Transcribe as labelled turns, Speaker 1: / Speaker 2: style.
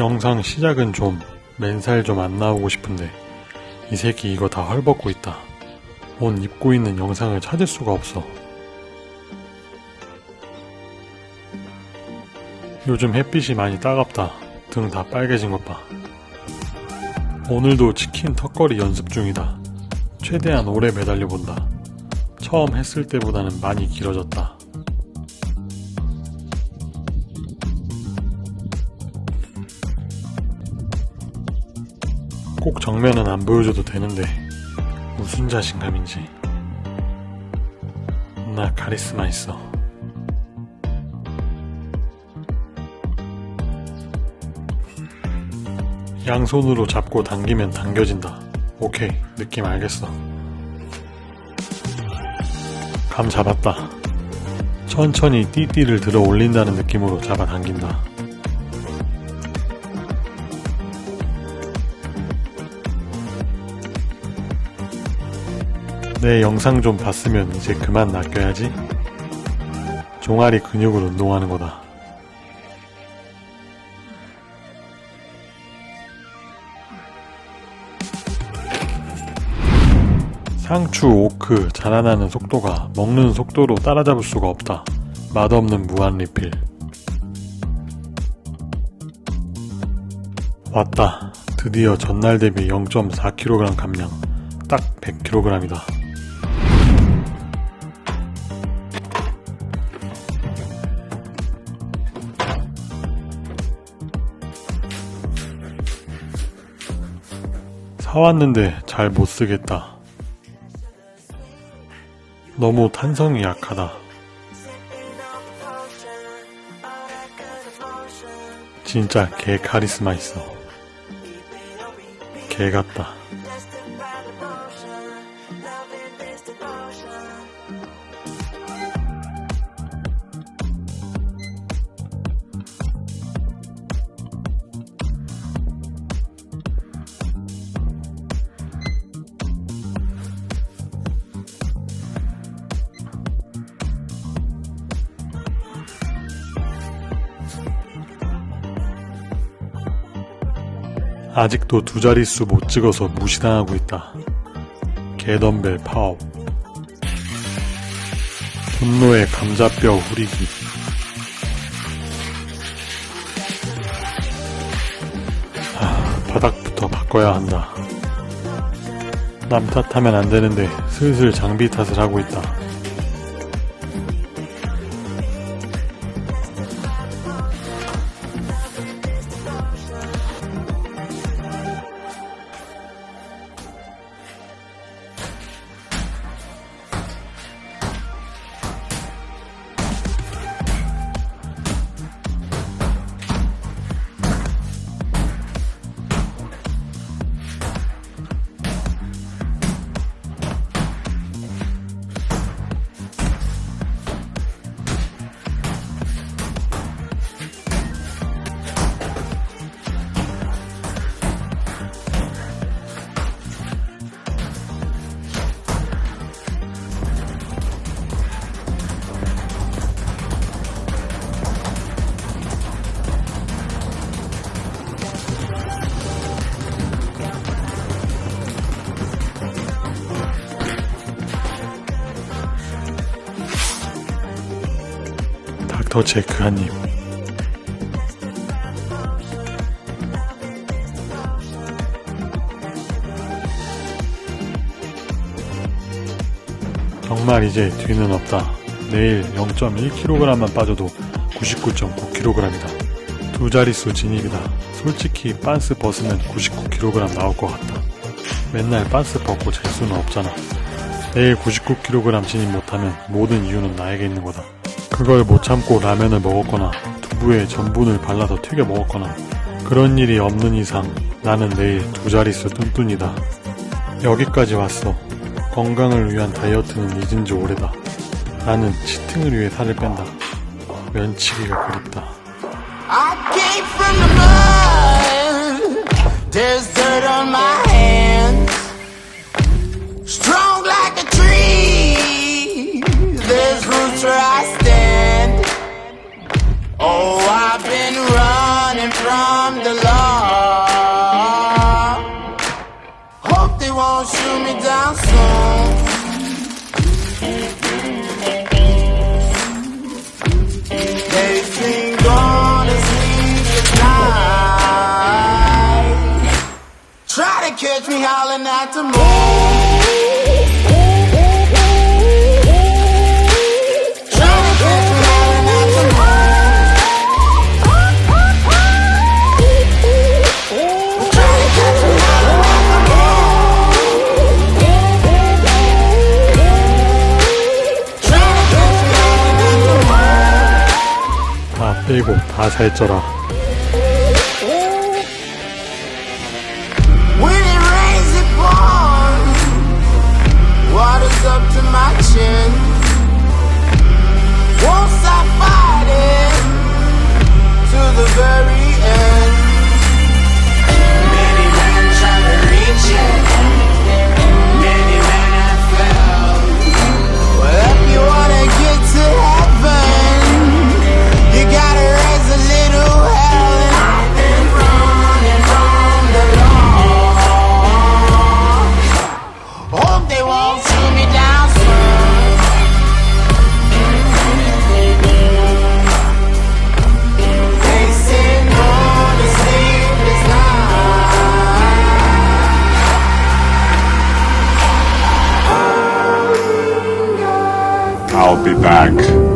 Speaker 1: 영상 시작은 좀 맨살 좀 안 나오고 싶은데 이 새끼 이거 다 헐벗고 있다. 옷 입고 있는 영상을 찾을 수가 없어. 요즘 햇빛이 많이 따갑다. 등 다 빨개진 것 봐. 오늘도 치킨 턱걸이 연습 중이다. 최대한 오래 매달려 본다. 처음 했을 때보다는 많이 길어졌다. 꼭 정면은 안 보여줘도 되는데 무슨 자신감인지. 나 카리스마 있어. 양손으로 잡고 당기면 당겨진다. 오케이 느낌 알겠어. 감 잡았다. 천천히 띠띠를 들어 올린다는 느낌으로 잡아당긴다 내 영상 좀 봤으면 이제 그만 낚여야지. 종아리 근육을 운동하는 거다. 상추, 오크, 자라나는 속도가 먹는 속도로 따라잡을 수가 없다. 맛없는 무한 리필. 왔다. 드디어 전날 대비 0.4kg 감량. 딱 100kg이다. 사왔는데 잘 못쓰겠다. 너무 탄성이 약하다. 진짜 개 카리스마 있어. 개 같다. 아직도 두 자릿수 못 찍어서 무시당하고 있다. 개덤벨 파업. 분노의 감자뼈 후리기. 아, 바닥부터 바꿔야 한다. 남 탓하면 안 되는데 슬슬 장비 탓을 하고 있다. 닥터 체크 한 입. 정말 이제 뒤는 없다. 내일 0.1kg만 빠져도 99.9kg이다. 두 자릿수 진입이다. 솔직히 빤스 벗으면 99kg 나올 것 같다. 맨날 빤스 벗고 잘 수는 없잖아. 내일 99kg 진입 못하면 모든 이유는 나에게 있는 거다. 그걸 못 참고 라면을 먹었거나 두부에 전분을 발라서 튀겨 먹었거나 그런 일이 없는 이상 나는 내일 두 자릿수 뚠뚠이다. 여기까지 왔어. 건강을 위한 다이어트는 잊은 지 오래다. 나는 치팅을 위해 살을 뺀다. 면치기가 그립다. I came from the mud. Dirt on my
Speaker 2: about to move. 일곱
Speaker 1: 다 살쪄라
Speaker 2: very
Speaker 3: I'll be back.